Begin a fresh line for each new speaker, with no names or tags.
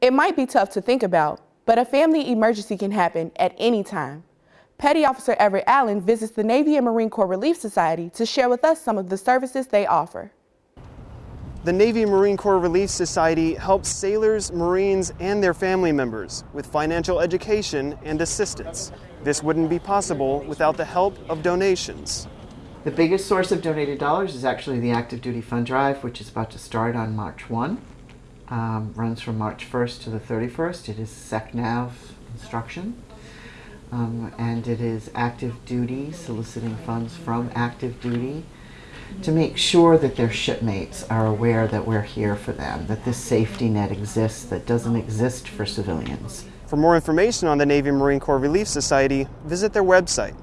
It might be tough to think about, but a family emergency can happen at any time. Petty Officer Everett Allen visits the Navy and Marine Corps Relief Society to share with us some of the services they offer.
The Navy and Marine Corps Relief Society helps sailors, Marines, and their family members with financial education and assistance. This wouldn't be possible without the help of donations.
The biggest source of donated dollars is actually the Active Duty Fund Drive, which is about to start on March 1. Um, runs from March 1st to the 31st. It is SECNAV instruction. Um, and it is active duty, soliciting funds from active duty to make sure that their shipmates are aware that we're here for them, that this safety net exists that doesn't exist for civilians.
For more information on the Navy Marine Corps Relief Society, visit their website